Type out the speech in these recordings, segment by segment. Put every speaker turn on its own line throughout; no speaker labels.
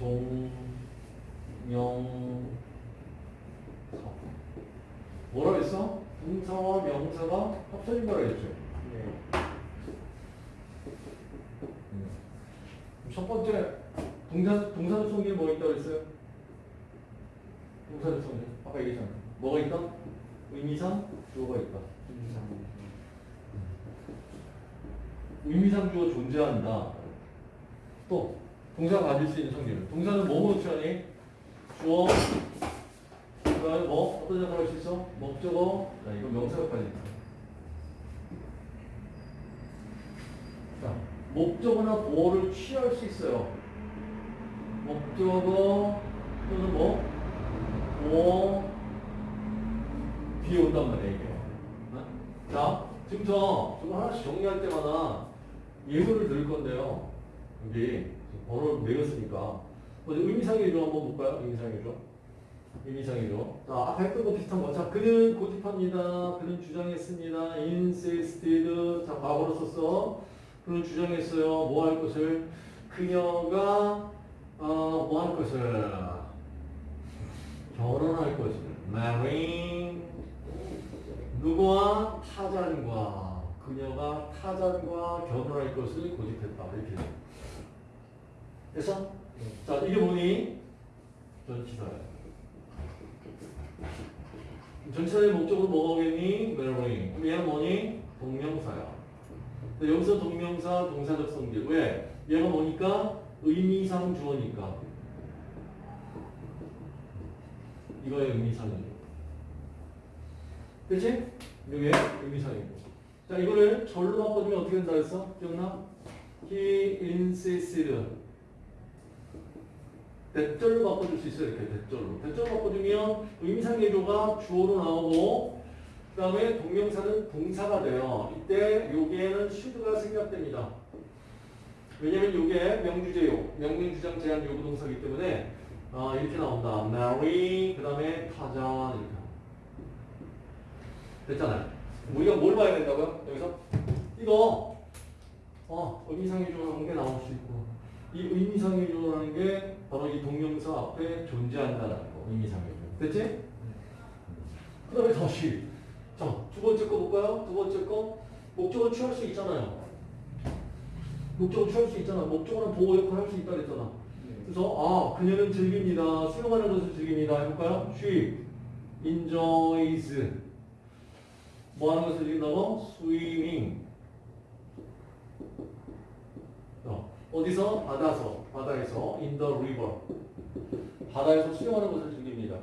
동명사. 뭐라 했어? 동사와 명사가 합쳐진 거라 했죠.
네.
음. 첫 번째 동사 동사적 성질 뭐 있다고 했어요? 동사적 성질 아까 얘기했잖아. 뭐가 있다? 의미상 주어가 있다. 의미상 주어 존재한다. 또 동사가 가질 수 있는 성질은 동사는 뭐뭐 취하니? 주어 그 다음에 뭐 어떤 작업을 할수 있어? 목적어 자 이거 명사까지 자 목적어나 보어를 취할 수 있어요. 목적어 또는 뭐 보어 뒤에 온단 말이에요 이게. 어? 자 지금부터 저거 하나씩 정리할 때마다 예문을 들을 건데요. 여기 번호를 매겼으니까 먼저 의미상의 조 한번 볼까요? 의미상의 조. 의미상의 조. 자 아까 했던 거 비슷한 거. 자 그는 고집합니다. 그는 주장했습니다. insisted. 자 과거로 썼어. 그는 주장했어요. 뭐 할 것을 그녀가 어, 뭐 할 것을 결혼할 것을 marrying 누구와 타잔과 그녀가 타잔과 결혼할 것을 고집했다 이렇게 돼. 됐어? 자 이게 뭐니? 전치사야. 전치사의 목적으로 뭐가 오겠니? marrying. 그럼 얘는 뭐니? 동명사야. 근데 여기서 동명사 동사적 성질 왜? 얘가 뭐니까? 의미상 주어니까. 이거의 의미상이죠. 그치? 이게 의미상이고. 자, 이거를 절로 바꿔주면 어떻게 된다 했어? 기억나? He insisted. 대절로 바꿔줄 수 있어요. 이렇게 대절로. 대절로 바꿔주면 의미상의 조가 주어로 나오고 그 다음에 동명사는 동사가 돼요. 이때 여기에는 should가 생략됩니다. 왜냐면 이게 명주제요. 명민주장 제한 요구 동사이기 때문에 아, 이렇게 나온다. marry 그 다음에 타자 이렇게 됐잖아요. 우리가 뭘 봐야 된다고요? 여기서 이거 어, 의미상의 조라는 게 나올 수 있고 이 의미상의 조라는 게 바로 이 동명사 앞에 존재한다는 거. 의미상의 조. 됐지? 그 다음에 다시 자, 두 번째 거 볼까요? 두 번째 거 목적을 취할 수 있잖아요. 목적을 취할 수 있잖아. 목적어는 보호 역할을 할 수 있다 그랬잖아. 그래서 아 그녀는 즐깁니다. 수영하는 것을 즐깁니다. 해볼까요? She enjoys 뭐 하는 것을 즐긴다고? Swimming 어, 어디서? 바다서 바다에서 in the river 바다에서 수영하는 것을 즐깁니다.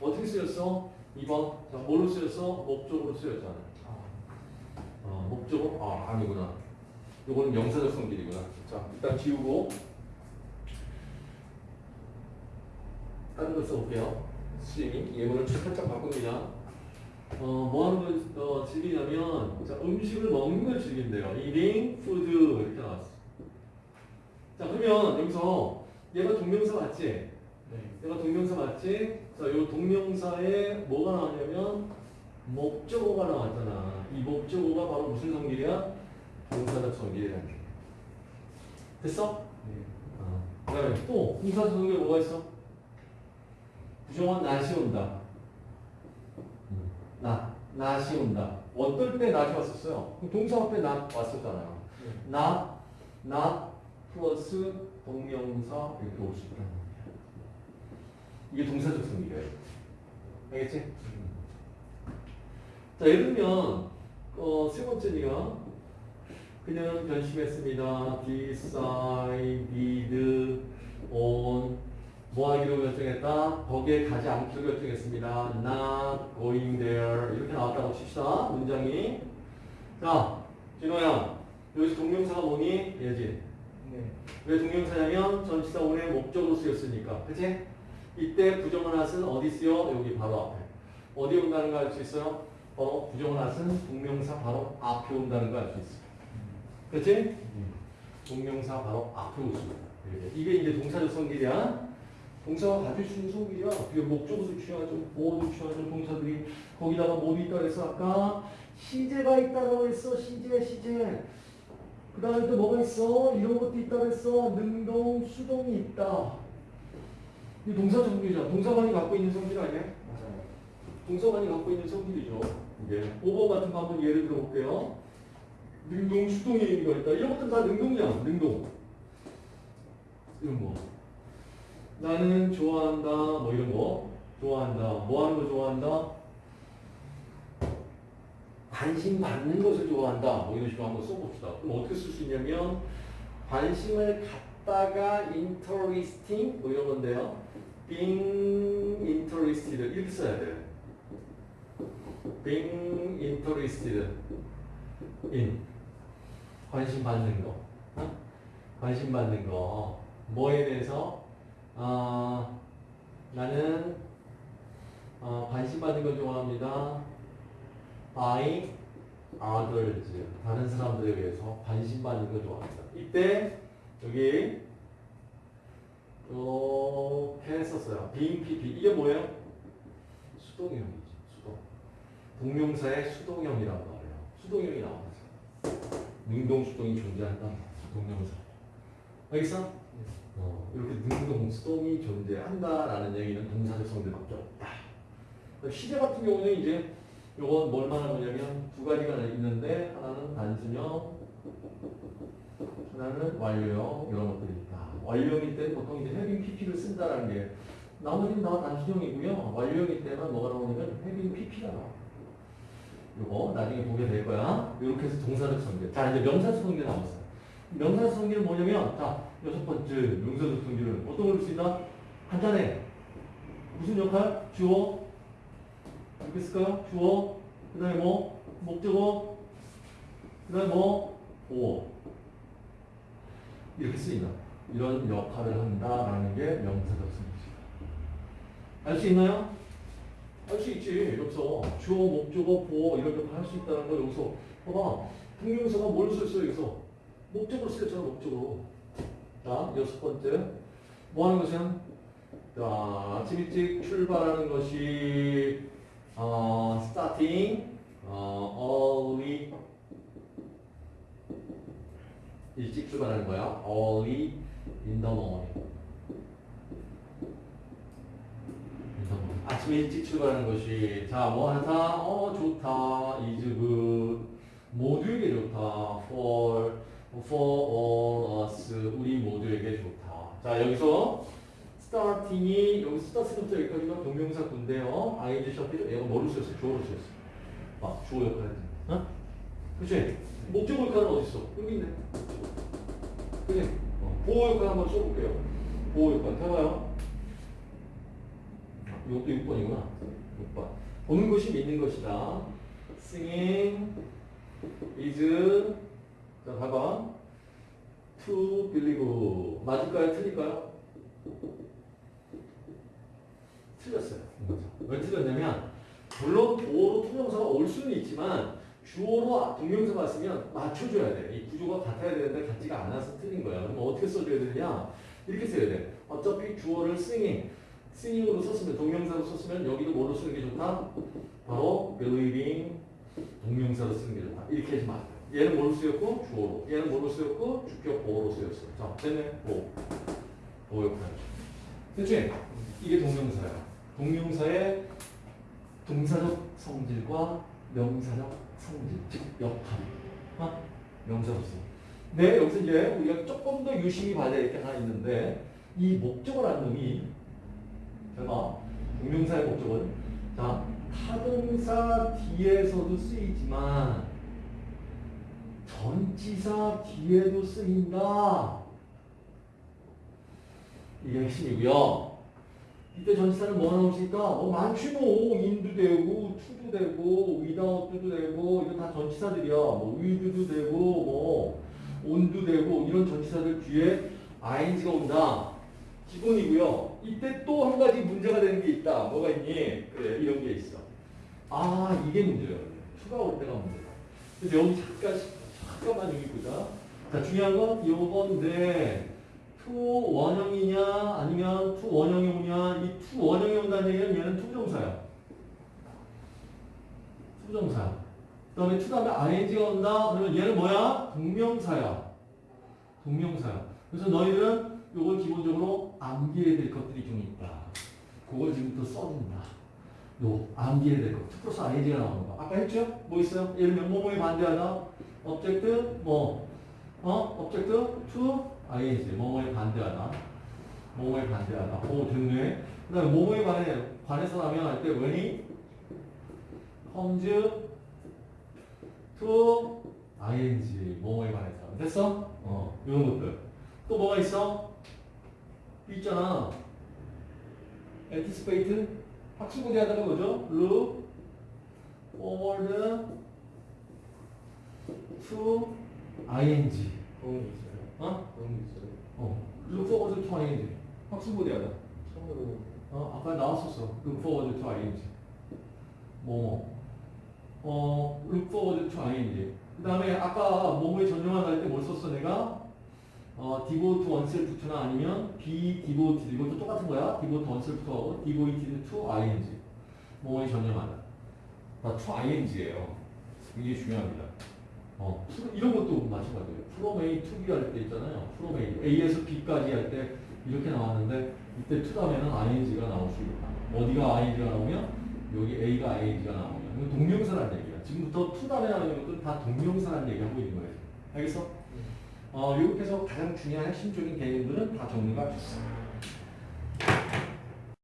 어떻게 쓰였어? 2번 자 뭘로 쓰였어? 목적으로 쓰였잖아. 아, 목적어? 아 아니구나. 이거는 명사적 성질이구나. 자 일단 지우고 다른 걸 써볼게요. 스위밍 예문을 살짝 바꿉니다. 어, 뭐 하는 걸 어, 즐기냐면 자, 음식을 먹는 걸 즐긴대요. eating food 이렇게 나왔어. 자 그러면 여기서 얘가 동명사 맞지?
네.
얘가 동명사 맞지? 자, 요 동명사에 뭐가 나왔냐면 목적어가 나왔잖아. 이 목적어가 바로 무슨 성질이야? 동사적 성질이라는 게. 됐어?
네.
어. 그다음에 또 동사적 성질 뭐가 있어? 부정한 낫이 온다. 음. 나, 낫이 온다. 어떨 때 낫이 왔었어요? 동사 앞에 낫 왔었잖아요.
네.
나, 나 플러스 동명사 이렇게 있다는 거예요. 이게 동사적 성질이에요. 알겠지? 자, 예를 들면 어, 세 번째 니가 그녀는 변심했습니다. decided on 뭐 하기로 결정했다? 거기에 가지 않기로 결정했습니다. not going there 이렇게 나왔다고 칩시다. 문장이 자, 진호야 여기서 동명사가 뭐니? 얘지.
네.
왜 동명사냐면 전치사 원의 목적으로 쓰였으니까. 그치? 이때 부정어 낫은 어디 쓰여? 여기 바로 앞에. 어디 온다는 거 알 수 있어요? 바로 부정어 낫은 동명사 바로 앞에 온다는 거 알 수 있어. 그치? 동명사 바로 앞에 오습니다. 이게 이제 동사적 성질이야. 동사가 가질 수 있는 성질이야. 그게 목적어도 취하죠. 보어도 취하죠. 동사들이. 거기다가 뭐도 있다 그랬어? 아까 시제가 있다고 했어. 시제, 시제. 그 다음에 또 뭐가 있어? 이런 것도 있다고 했어. 능동, 수동이 있다. 이 동사 성질이잖아. 동사관이 갖고 있는 성질 아니야?
맞아요.
동사관이 갖고 있는 성질이죠. 이게 5번 같은 거 한번 예를 들어볼게요. 능동, 수동의 의미가 있다. 이런 것들은 다 능동이야. 능동. 이런 거. 나는 좋아한다. 뭐 이런 거. 좋아한다. 뭐 하는 거 좋아한다? 관심 받는 것을 좋아한다. 뭐 이런 식으로 한번 써봅시다. 그럼 어떻게 쓸 수 있냐면 관심을 갖다가 interesting 뭐 이런 건데요. being interested 이렇게 써야 돼요. being interested in 관심 받는 거 어? 관심 받는 거 뭐에 대해서 아 나는 어, 관심 받는 걸 좋아합니다 by others 다른 사람들에 받는 걸 좋아합니다 이때 여기 이렇게 했었어요 being pp 이게 뭐예요? 수동형이지 수동 동명사의 수동형이란 말이에요. 수동형이 나와서 능동 수동이 존재한다. 동명사. 알겠어? 어, 이렇게 능동 수동이 존재한다라는 얘기는 동사적 성질밖에 없다. 시제 같은 경우는 이제 요건 뭘 말하는 거냐면 두 가지가 있는데 하나는 단순형, 하나는 완료형 이런 것들이 있다. 완료형일 때 보통 이제 헤빙 PP를 쓴다라는 게 나머지는 다 단순형이고요. 완료형일 때만 뭐가 나오냐면 헤빙 PP가 나와. 요거 나중에 보게 될 거야. 이렇게 해서 동사적 성질. 자, 이제 명사적 성질 나왔어요. 명사적 성질은 뭐냐면, 자, 여섯 번째 명사적 성질은 어떤 걸볼수 있나? 간단해. 무슨 역할? 주어. 쓸까요? 주어. 그 다음에 뭐? 목적어. 그 다음에 뭐? 보어. 이렇게 쓰인다. 이런 역할을 한다라는 게 명사적 성질이다. 알 수 있나요? 할 수 있지. 여기서 주어, 목적어, 보어 이런 역할 할수 있다는 거 여기서 봐봐. 동명사가 뭘 썼어요 여기서? 목적으로 쓰였잖아 목적으로. 자 여섯 번째 뭐 하는 것은 자 아침 일찍 출발하는 것이 어, starting 어, early 일찍 출발하는 거야. early in the morning. 아침에 일찍 출발하는 것이 자 뭐 하다 어 좋다 is good 모두에게 좋다 for for all us 우리 모두에게 좋다 자 여기서 starting이 여기 start부터 여기까지가 동명사 군데요 ing 셔필 얘가 뭐로 쓰였어 주어로 쓰였어 아 주어 역할 어? 그치 목적 역할은 어디 있어 여기 있네 그지 어, 보호 역할 한번 써볼게요 보호 역할 해봐요 이것도 6번이구나. 6번. 보는 것이 믿는 것이다. singing is 자, 봐봐. to believe. 맞을까요? 틀릴까요? 틀렸어요. 왜 틀렸냐면 물론 주어로 투명사가 올 수는 있지만 주어로 동명사가 왔으면 맞춰줘야 돼. 이 구조가 같아야 되는데 같지가 않아서 틀린 거야. 그럼 어떻게 써줘야 되느냐? 이렇게 써야 돼. 어차피 주어를 singing singing으로 썼으면 동명사로 썼으면 여기도 뭐로 쓰는 게 좋다? 바로 believing 동명사로 쓰는 게 좋다. 이렇게 해서 맞아요. 얘는 뭐로 쓰였고 주어로. 얘는 뭐로 쓰였고 주격 보어로 쓰였어. 자, 됐네. 보. 보어 역할. 됐지? 이게 동명사야. 동명사의 동사적 성질과 명사적 성질, 즉 역할. 어? 명사로서. 네, 여기서 이제 우리가 조금 더 유심히 봐야 될 게 하나 있는데 이 목적어라는 놈이 제가 동명사의 목적은 자 타동사 뒤에서도 쓰이지만 전치사 뒤에도 쓰인다. 이게 핵심이고요. 이때 전치사는 수 있다? 어, 많지 뭐. 인도 되고, 투도 되고, 위다웃도 되고, 이거 다 전치사들이야. 뭐, 위드도 되고, 뭐, on도 되고, 이런 전치사들 뒤에 ing가 온다. 기본이고요. 이때 또 한 가지 문제가 되는 게 있다. 뭐가 있니? 그래, 이런 게 있어. 아, 이게 문제예요. to가 올 때가 문제다. 그래서 여기 잠깐, 잠깐만 여기 보자. 자, 중요한 건 요건데, to 원형이 얘기는 얘는 to부정사야. to부정사. 그 다음에 to 다음에 ing가 온다? 그러면 얘는 뭐야? 동명사야. 동명사야. 그래서 너희들은 요걸 기본적으로 암기해야 될 것들이 좀 있다. 그걸 지금부터 써준다. 요 암기해야 될 것. 2 플러스 ing가 나오는 거. 아까 했죠? 뭐 있어요? 예를 들면 뭐뭐에 반대하다. object 뭐 어? object to ing 뭐뭐에 반대하다. 뭐뭐에 반대하다. 오 됐네. 그 다음에 뭐뭐에 관해 관해서 나면 할때 when이 comes to ing 뭐뭐에 관해서 됐어? 어 이런 것들. 또 뭐가 있어? 있잖아. anticipate 학습문제 하다가 뭐죠? look forward to ing
그런 게 있어요.
어?
그런 게 있어요.
어 look forward to ing 학습문제 하다
처음으로
어 아까 나왔었어 look forward to ing 뭐뭐 어 look forward to ing 그 다음에 아까 뭐뭐에 전용한 할때 뭘 썼어 내가? 어, devote oneself to나 아니면 be devoted 이것도 똑같은 거야. devote oneself to하고 devoted to ing 뭐뭐에 전용하다. 다 to ing예요. 이게 중요합니다. 어, 이런 것도 마찬가지예요. from A to B 할 때 있잖아요. from A, A에서 B까지 할 때 이렇게 나왔는데 이때 to 다음에는 ing가 나올 수 있다. 어디가 ing가 나오면 여기 A가 ing가 나오면 이건 동명사라는 얘기야. 지금부터 to 다음에 나오는 것들은 다 동명사라는 얘기하고 있는 거예요. 알겠어? 어, 이렇게 해서 가장 중요한 핵심적인 개념들은 다 정리가 됐어.